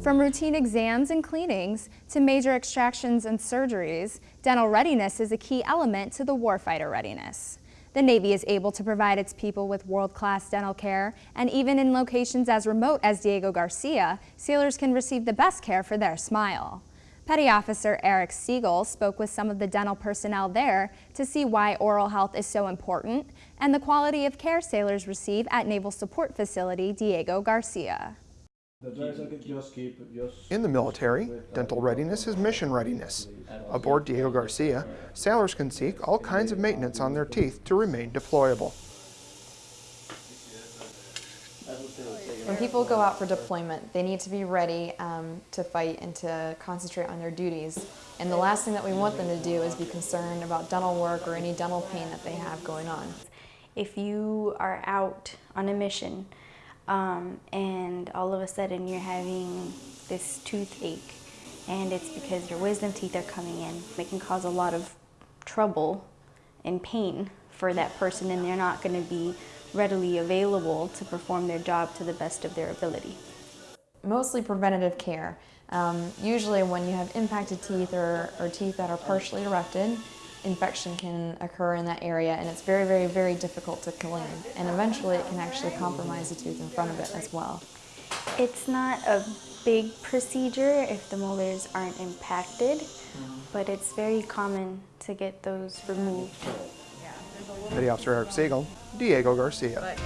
From routine exams and cleanings to major extractions and surgeries, dental readiness is a key element to the warfighter readiness. The Navy is able to provide its people with world-class dental care, and even in locations as remote as Diego Garcia, sailors can receive the best care for their smile. Petty Officer Eric Siegel spoke with some of the dental personnel there to see why oral health is so important and the quality of care sailors receive at Naval Support Facility Diego Garcia. In the military, dental readiness is mission readiness. Aboard Diego Garcia, sailors can seek all kinds of maintenance on their teeth to remain deployable. When people go out for deployment, they need to be ready um, to fight and to concentrate on their duties. And the last thing that we want them to do is be concerned about dental work or any dental pain that they have going on. If you are out on a mission um, and all of a sudden you're having this toothache and it's because your wisdom teeth are coming in, it can cause a lot of trouble and pain for that person and they're not going to be readily available to perform their job to the best of their ability. Mostly preventative care. Um, usually when you have impacted teeth or, or teeth that are partially erected, infection can occur in that area and it's very, very, very difficult to clean. And eventually it can actually compromise the tooth in front of it as well. It's not a big procedure if the molars aren't impacted, but it's very common to get those removed. Petty Officer Eric Siegel, Diego Garcia.